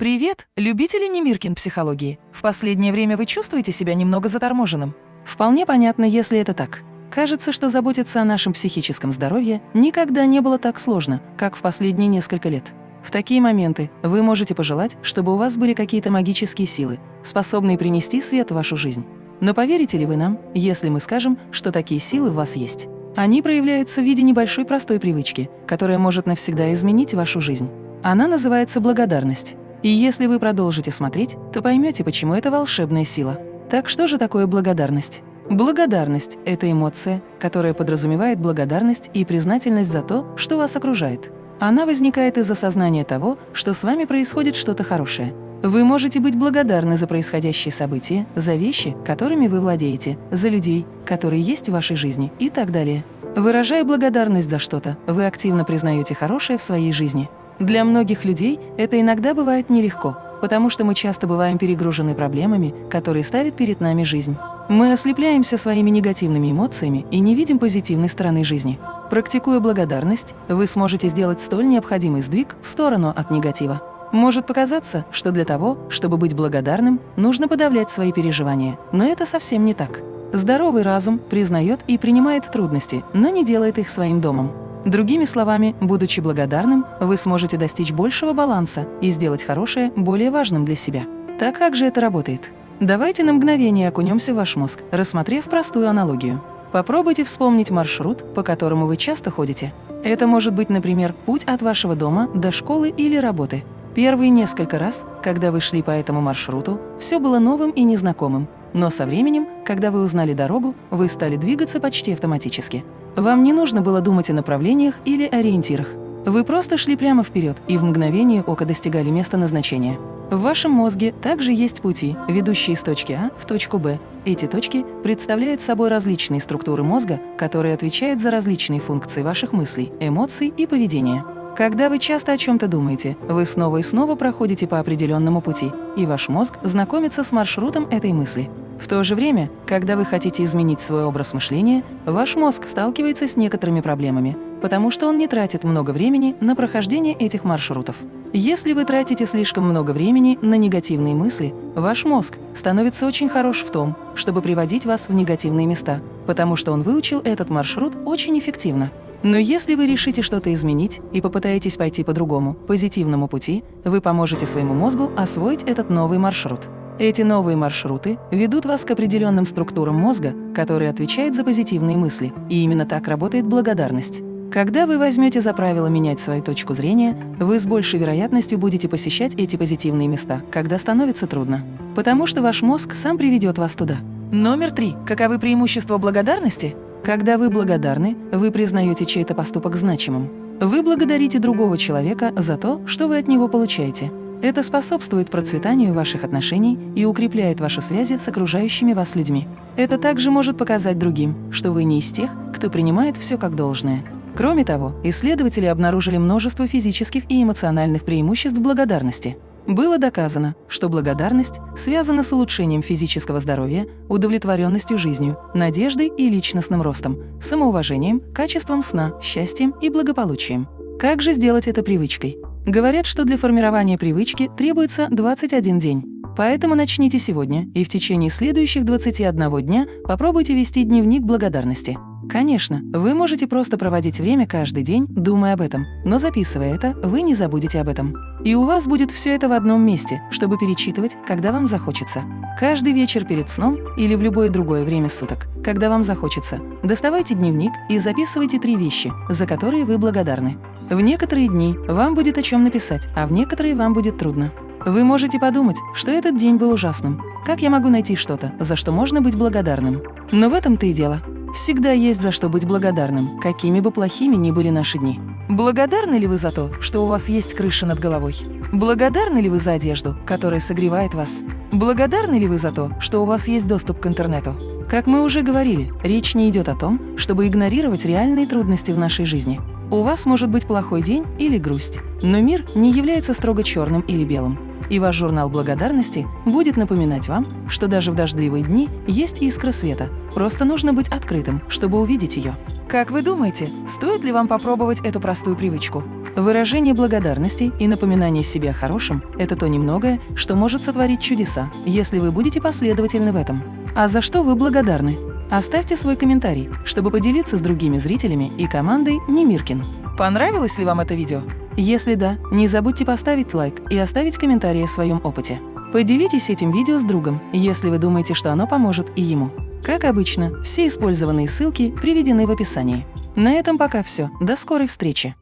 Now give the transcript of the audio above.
Привет, любители Немиркин психологии. В последнее время вы чувствуете себя немного заторможенным? Вполне понятно, если это так. Кажется, что заботиться о нашем психическом здоровье никогда не было так сложно, как в последние несколько лет. В такие моменты вы можете пожелать, чтобы у вас были какие-то магические силы, способные принести свет в вашу жизнь. Но поверите ли вы нам, если мы скажем, что такие силы в вас есть? Они проявляются в виде небольшой простой привычки, которая может навсегда изменить вашу жизнь. Она называется благодарность. И если вы продолжите смотреть, то поймете, почему это волшебная сила. Так что же такое благодарность? Благодарность – это эмоция, которая подразумевает благодарность и признательность за то, что вас окружает. Она возникает из осознания того, что с вами происходит что-то хорошее. Вы можете быть благодарны за происходящие события, за вещи, которыми вы владеете, за людей, которые есть в вашей жизни и так далее. Выражая благодарность за что-то, вы активно признаете хорошее в своей жизни. Для многих людей это иногда бывает нелегко, потому что мы часто бываем перегружены проблемами, которые ставит перед нами жизнь. Мы ослепляемся своими негативными эмоциями и не видим позитивной стороны жизни. Практикуя благодарность, вы сможете сделать столь необходимый сдвиг в сторону от негатива. Может показаться, что для того, чтобы быть благодарным, нужно подавлять свои переживания, но это совсем не так. Здоровый разум признает и принимает трудности, но не делает их своим домом. Другими словами, будучи благодарным, вы сможете достичь большего баланса и сделать хорошее более важным для себя. Так как же это работает? Давайте на мгновение окунемся в ваш мозг, рассмотрев простую аналогию. Попробуйте вспомнить маршрут, по которому вы часто ходите. Это может быть, например, путь от вашего дома до школы или работы. Первые несколько раз, когда вы шли по этому маршруту, все было новым и незнакомым. Но со временем, когда вы узнали дорогу, вы стали двигаться почти автоматически. Вам не нужно было думать о направлениях или ориентирах. Вы просто шли прямо вперед и в мгновение ока достигали места назначения. В вашем мозге также есть пути, ведущие из точки А в точку Б. Эти точки представляют собой различные структуры мозга, которые отвечают за различные функции ваших мыслей, эмоций и поведения. Когда вы часто о чем-то думаете, вы снова и снова проходите по определенному пути, и ваш мозг знакомится с маршрутом этой мысли. В то же время, когда вы хотите изменить свой образ мышления, ваш мозг сталкивается с некоторыми проблемами, потому что он не тратит много времени на прохождение этих маршрутов. Если вы тратите слишком много времени на негативные мысли, ваш мозг становится очень хорош в том, чтобы приводить вас в негативные места, потому что он выучил этот маршрут очень эффективно. Но если вы решите что-то изменить и попытаетесь пойти по другому, позитивному пути, вы поможете своему мозгу освоить этот новый маршрут. Эти новые маршруты ведут вас к определенным структурам мозга, которые отвечают за позитивные мысли, и именно так работает благодарность. Когда вы возьмете за правило менять свою точку зрения, вы с большей вероятностью будете посещать эти позитивные места, когда становится трудно. Потому что ваш мозг сам приведет вас туда. Номер три. Каковы преимущества благодарности? Когда вы благодарны, вы признаете чей-то поступок значимым. Вы благодарите другого человека за то, что вы от него получаете. Это способствует процветанию ваших отношений и укрепляет ваши связи с окружающими вас людьми. Это также может показать другим, что вы не из тех, кто принимает все как должное. Кроме того, исследователи обнаружили множество физических и эмоциональных преимуществ благодарности. Было доказано, что благодарность связана с улучшением физического здоровья, удовлетворенностью жизнью, надеждой и личностным ростом, самоуважением, качеством сна, счастьем и благополучием. Как же сделать это привычкой? Говорят, что для формирования привычки требуется 21 день. Поэтому начните сегодня и в течение следующих 21 дня попробуйте вести дневник благодарности. Конечно, вы можете просто проводить время каждый день, думая об этом, но записывая это, вы не забудете об этом. И у вас будет все это в одном месте, чтобы перечитывать, когда вам захочется. Каждый вечер перед сном или в любое другое время суток, когда вам захочется, доставайте дневник и записывайте три вещи, за которые вы благодарны. В некоторые дни вам будет о чем написать, а в некоторые вам будет трудно. Вы можете подумать, что этот день был ужасным. Как я могу найти что-то, за что можно быть благодарным? Но в этом-то и дело. Всегда есть за что быть благодарным, какими бы плохими ни были наши дни. Благодарны ли вы за то, что у вас есть крыша над головой? Благодарны ли вы за одежду, которая согревает вас? Благодарны ли вы за то, что у вас есть доступ к интернету? Как мы уже говорили, речь не идет о том, чтобы игнорировать реальные трудности в нашей жизни. У вас может быть плохой день или грусть, но мир не является строго черным или белым. И ваш журнал благодарности будет напоминать вам, что даже в дождливые дни есть искра света. Просто нужно быть открытым, чтобы увидеть ее. Как вы думаете, стоит ли вам попробовать эту простую привычку? Выражение благодарности и напоминание себе о хорошем – это то немногое, что может сотворить чудеса, если вы будете последовательны в этом. А за что вы благодарны? Оставьте свой комментарий, чтобы поделиться с другими зрителями и командой Немиркин. Понравилось ли вам это видео? Если да, не забудьте поставить лайк и оставить комментарий о своем опыте. Поделитесь этим видео с другом, если вы думаете, что оно поможет и ему. Как обычно, все использованные ссылки приведены в описании. На этом пока все. До скорой встречи!